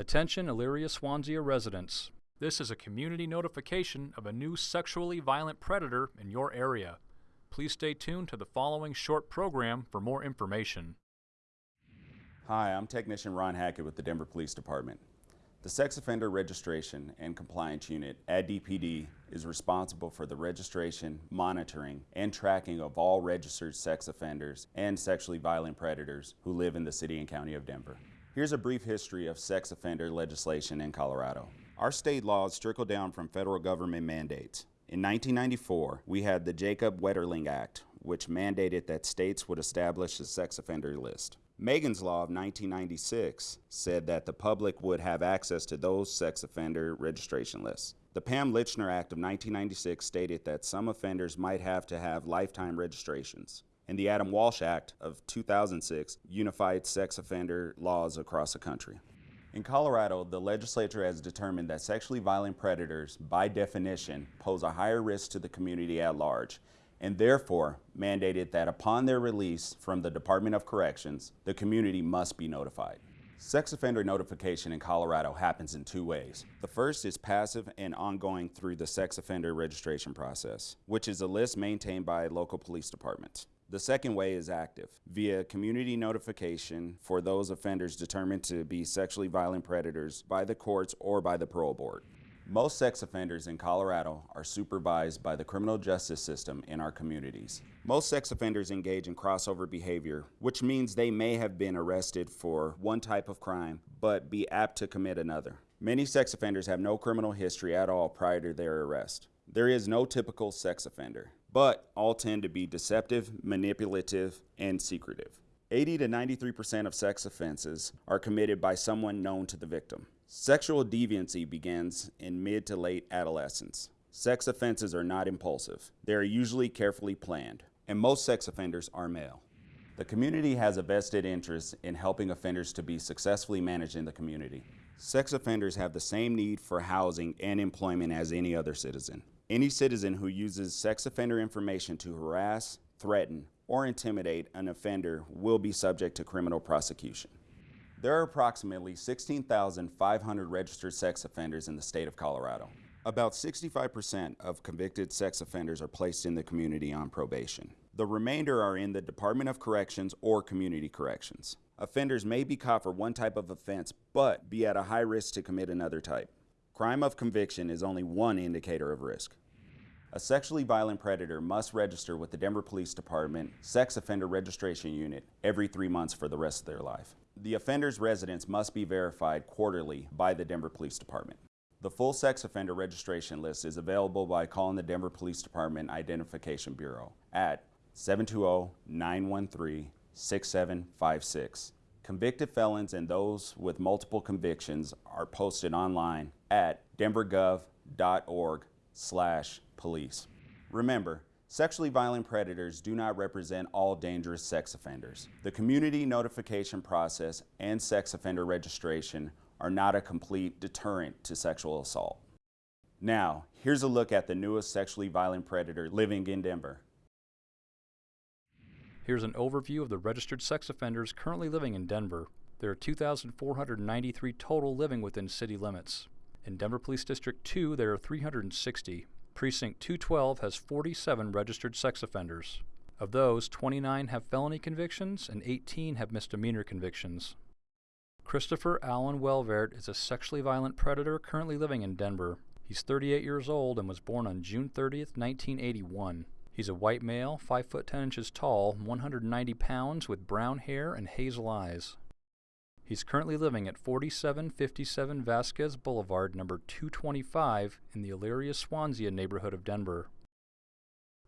Attention Elyria Swansea residents. This is a community notification of a new sexually violent predator in your area. Please stay tuned to the following short program for more information. Hi, I'm Technician Ron Hackett with the Denver Police Department. The Sex Offender Registration and Compliance Unit at DPD is responsible for the registration, monitoring, and tracking of all registered sex offenders and sexually violent predators who live in the city and county of Denver. Here's a brief history of sex offender legislation in Colorado. Our state laws trickle down from federal government mandates. In 1994, we had the Jacob Wetterling Act, which mandated that states would establish a sex offender list. Megan's Law of 1996 said that the public would have access to those sex offender registration lists. The Pam Lychner Act of 1996 stated that some offenders might have to have lifetime registrations. And the Adam Walsh Act of 2006 unified sex offender laws across the country. In Colorado, the legislature has determined that sexually violent predators, by definition, pose a higher risk to the community at large and therefore mandated that upon their release from the Department of Corrections, the community must be notified. Sex offender notification in Colorado happens in two ways. The first is passive and ongoing through the sex offender registration process, which is a list maintained by local police departments. The second way is active, via community notification for those offenders determined to be sexually violent predators by the courts or by the parole board. Most sex offenders in Colorado are supervised by the criminal justice system in our communities. Most sex offenders engage in crossover behavior, which means they may have been arrested for one type of crime, but be apt to commit another. Many sex offenders have no criminal history at all prior to their arrest. There is no typical sex offender, but all tend to be deceptive, manipulative, and secretive. 80 to 93% of sex offenses are committed by someone known to the victim. Sexual deviancy begins in mid to late adolescence. Sex offenses are not impulsive. They are usually carefully planned, and most sex offenders are male. The community has a vested interest in helping offenders to be successfully managed in the community. Sex offenders have the same need for housing and employment as any other citizen. Any citizen who uses sex offender information to harass, threaten, or intimidate an offender will be subject to criminal prosecution. There are approximately 16,500 registered sex offenders in the state of Colorado. About 65% of convicted sex offenders are placed in the community on probation. The remainder are in the Department of Corrections or Community Corrections. Offenders may be caught for one type of offense, but be at a high risk to commit another type. Crime of conviction is only one indicator of risk. A sexually violent predator must register with the Denver Police Department Sex Offender Registration Unit every three months for the rest of their life. The offender's residence must be verified quarterly by the Denver Police Department. The full sex offender registration list is available by calling the Denver Police Department Identification Bureau at 720-913-6756. Convicted felons and those with multiple convictions are posted online at denvergov.org slash police. Remember, Sexually violent predators do not represent all dangerous sex offenders. The community notification process and sex offender registration are not a complete deterrent to sexual assault. Now, here's a look at the newest sexually violent predator living in Denver. Here's an overview of the registered sex offenders currently living in Denver. There are 2,493 total living within city limits. In Denver Police District 2, there are 360. Precinct 212 has 47 registered sex offenders. Of those, 29 have felony convictions and 18 have misdemeanor convictions. Christopher Allen Welvert is a sexually violent predator currently living in Denver. He's 38 years old and was born on June 30, 1981. He's a white male, 5 foot 10 inches tall, 190 pounds, with brown hair and hazel eyes. He's currently living at 4757 Vasquez Boulevard, number 225, in the Elyria Swansea neighborhood of Denver.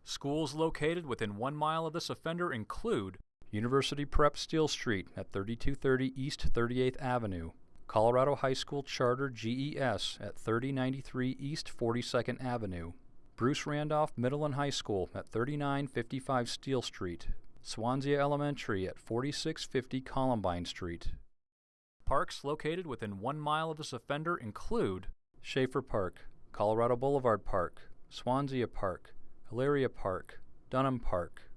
Schools located within one mile of this offender include University Prep Steele Street at 3230 East 38th Avenue, Colorado High School Charter GES at 3093 East 42nd Avenue, Bruce Randolph Middle and High School at 3955 Steele Street, Swansea Elementary at 4650 Columbine Street, Parks located within one mile of this offender include Schaefer Park, Colorado Boulevard Park, Swansea Park, Hilaria Park, Dunham Park.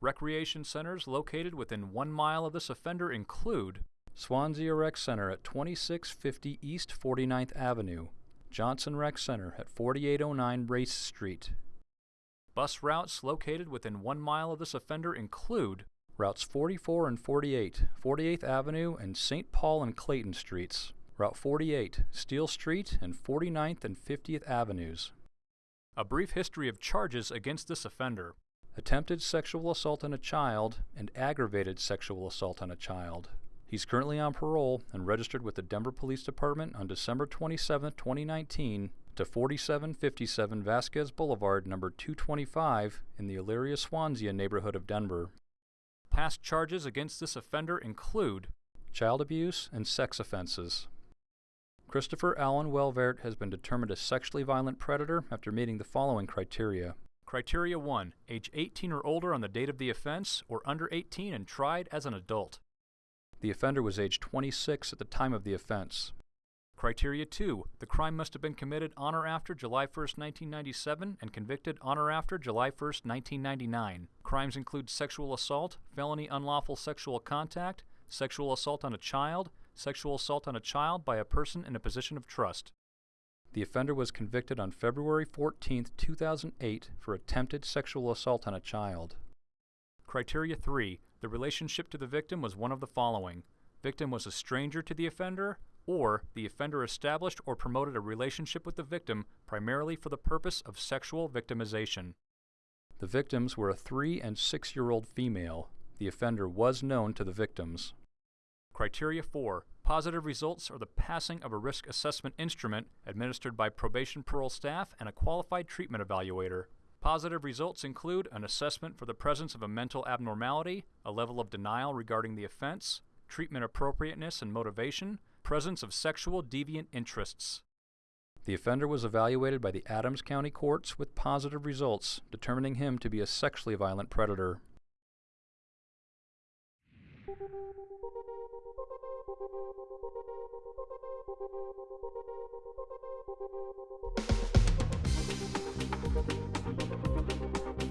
Recreation centers located within one mile of this offender include Swansea Rec Center at 2650 East 49th Avenue, Johnson Rec Center at 4809 Race Street. Bus routes located within one mile of this offender include routes 44 and 48, 48th Avenue and St. Paul and Clayton Streets, Route 48, Steele Street, and 49th and 50th Avenues. A brief history of charges against this offender attempted sexual assault on a child and aggravated sexual assault on a child. He's currently on parole and registered with the Denver Police Department on December 27, 2019 to 4757 Vasquez Boulevard, number 225 in the Elyria Swansea neighborhood of Denver. Past charges against this offender include child abuse and sex offenses. Christopher Allen Welvert has been determined a sexually violent predator after meeting the following criteria. Criteria 1. Age 18 or older on the date of the offense, or under 18 and tried as an adult. The offender was age 26 at the time of the offense. Criteria 2. The crime must have been committed on or after July 1, 1997 and convicted on or after July 1, 1999. Crimes include sexual assault, felony unlawful sexual contact, sexual assault on a child, sexual assault on a child by a person in a position of trust. The offender was convicted on February 14, 2008 for attempted sexual assault on a child. Criteria 3. The relationship to the victim was one of the following. Victim was a stranger to the offender, or the offender established or promoted a relationship with the victim primarily for the purpose of sexual victimization. The victims were a 3 and 6 year old female. The offender was known to the victims. Criteria 4. Positive results are the passing of a risk assessment instrument administered by probation parole staff and a qualified treatment evaluator. Positive results include an assessment for the presence of a mental abnormality, a level of denial regarding the offense, treatment appropriateness and motivation, presence of sexual deviant interests. The offender was evaluated by the Adams County courts with positive results, determining him to be a sexually violent predator. We'll be right back.